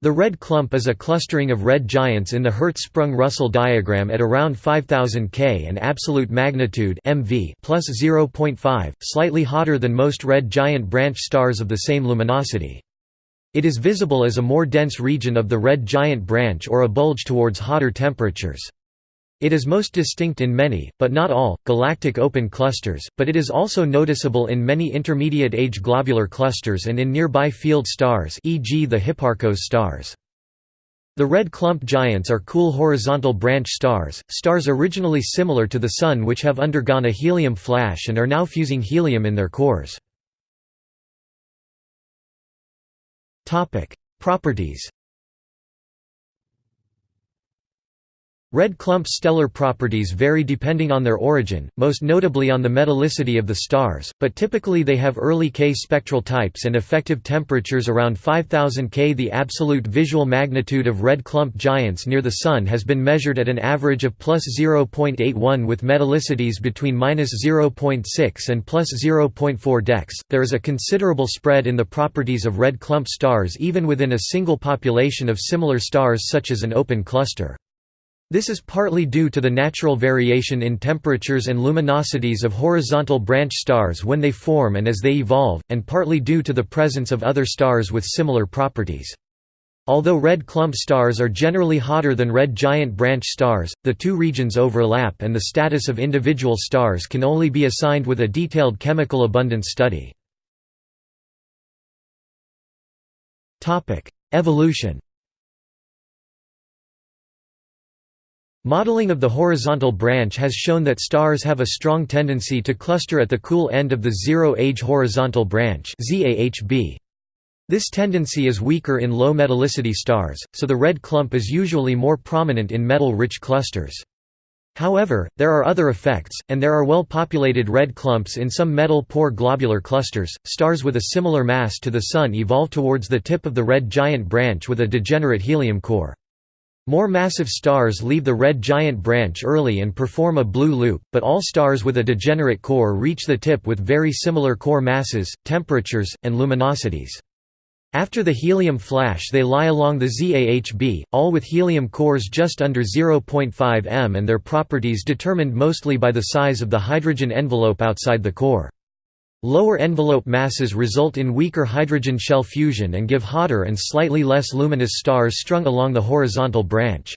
The red clump is a clustering of red giants in the Hertzsprung-Russell diagram at around 5000 K and absolute magnitude MV plus 0.5, slightly hotter than most red giant branch stars of the same luminosity. It is visible as a more dense region of the red giant branch or a bulge towards hotter temperatures. It is most distinct in many, but not all, galactic open clusters, but it is also noticeable in many intermediate-age globular clusters and in nearby field stars e.g. the Hipparcos stars. The red clump giants are cool horizontal branch stars, stars originally similar to the Sun which have undergone a helium flash and are now fusing helium in their cores. Properties Red clump stellar properties vary depending on their origin, most notably on the metallicity of the stars, but typically they have early K spectral types and effective temperatures around 5000 K. The absolute visual magnitude of red clump giants near the Sun has been measured at an average of plus 0.81 with metallicities between minus 0.6 and plus 0.4 dex. There is a considerable spread in the properties of red clump stars even within a single population of similar stars such as an open cluster. This is partly due to the natural variation in temperatures and luminosities of horizontal branch stars when they form and as they evolve, and partly due to the presence of other stars with similar properties. Although red clump stars are generally hotter than red giant branch stars, the two regions overlap and the status of individual stars can only be assigned with a detailed chemical abundance study. Evolution Modeling of the horizontal branch has shown that stars have a strong tendency to cluster at the cool end of the zero-age horizontal branch This tendency is weaker in low metallicity stars, so the red clump is usually more prominent in metal-rich clusters. However, there are other effects, and there are well-populated red clumps in some metal-poor globular clusters. Stars with a similar mass to the Sun evolve towards the tip of the red giant branch with a degenerate helium core. More massive stars leave the red giant branch early and perform a blue loop, but all stars with a degenerate core reach the tip with very similar core masses, temperatures, and luminosities. After the helium flash they lie along the ZAHB, all with helium cores just under 0.5 m and their properties determined mostly by the size of the hydrogen envelope outside the core. Lower envelope masses result in weaker hydrogen shell fusion and give hotter and slightly less luminous stars strung along the horizontal branch.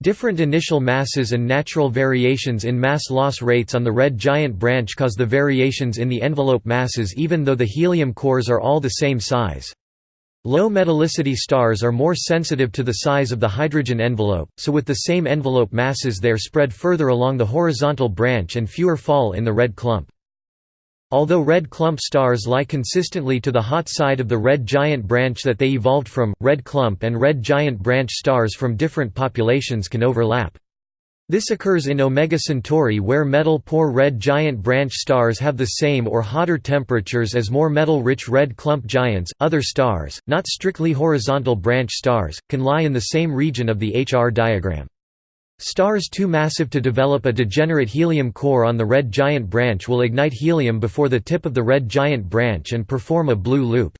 Different initial masses and natural variations in mass loss rates on the red giant branch cause the variations in the envelope masses even though the helium cores are all the same size. Low metallicity stars are more sensitive to the size of the hydrogen envelope, so with the same envelope masses they are spread further along the horizontal branch and fewer fall in the red clump. Although red clump stars lie consistently to the hot side of the red giant branch that they evolved from, red clump and red giant branch stars from different populations can overlap. This occurs in Omega Centauri where metal-poor red giant branch stars have the same or hotter temperatures as more metal-rich red clump giants. Other stars, not strictly horizontal branch stars, can lie in the same region of the HR diagram. Stars too massive to develop a degenerate helium core on the red giant branch will ignite helium before the tip of the red giant branch and perform a blue loop.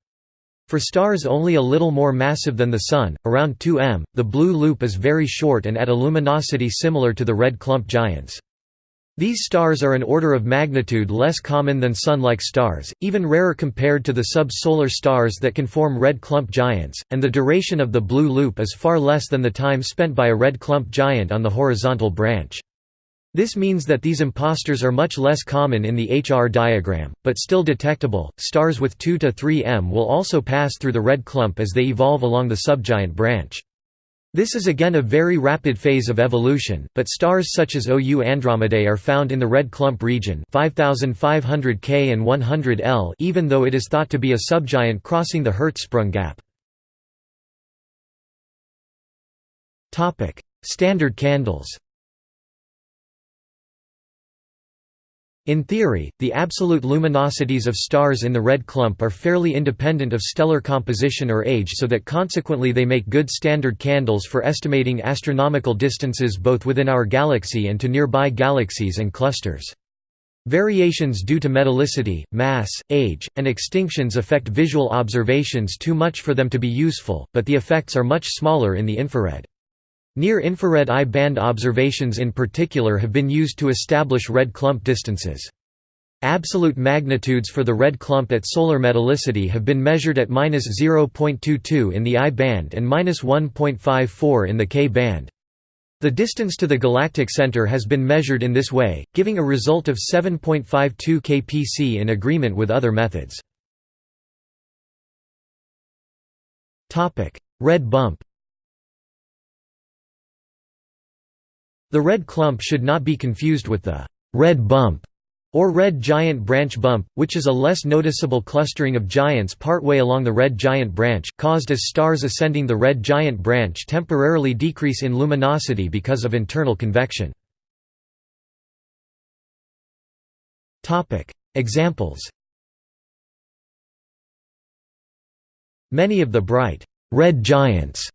For stars only a little more massive than the Sun, around 2 m, the blue loop is very short and at a luminosity similar to the red clump giants. These stars are an order of magnitude less common than Sun-like stars, even rarer compared to the sub-solar stars that can form red clump giants, and the duration of the blue loop is far less than the time spent by a red clump giant on the horizontal branch. This means that these imposters are much less common in the HR diagram, but still detectable. Stars with 2 to 3 m will also pass through the red clump as they evolve along the subgiant branch. This is again a very rapid phase of evolution, but stars such as OU Andromedae are found in the red clump region 5500 K and 100 L even though it is thought to be a subgiant crossing the Hertzsprung gap. Standard candles In theory, the absolute luminosities of stars in the red clump are fairly independent of stellar composition or age so that consequently they make good standard candles for estimating astronomical distances both within our galaxy and to nearby galaxies and clusters. Variations due to metallicity, mass, age, and extinctions affect visual observations too much for them to be useful, but the effects are much smaller in the infrared. Near-infrared I-band observations in particular have been used to establish red clump distances. Absolute magnitudes for the red clump at solar metallicity have been measured at -0.22 in the I band and -1.54 in the K band. The distance to the galactic center has been measured in this way, giving a result of 7.52 kpc in agreement with other methods. Red bump The red clump should not be confused with the red bump or red giant branch bump, which is a less noticeable clustering of giants partway along the red giant branch, caused as stars ascending the red giant branch temporarily decrease in luminosity because of internal convection. Examples Many of the bright, red giants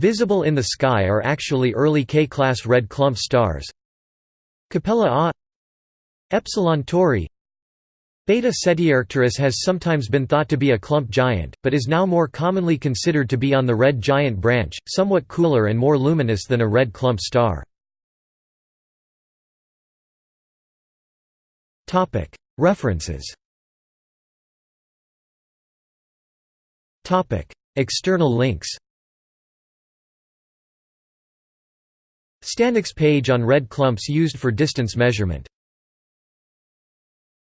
visible in the sky are actually early K-class red clump stars. Capella A Epsilon Tauri Beta Ceti Arcturus has sometimes been thought to be a clump giant, but is now more commonly considered to be on the red giant branch, somewhat cooler and more luminous than a red clump star. References External links Stanek's page on red clumps used for distance measurement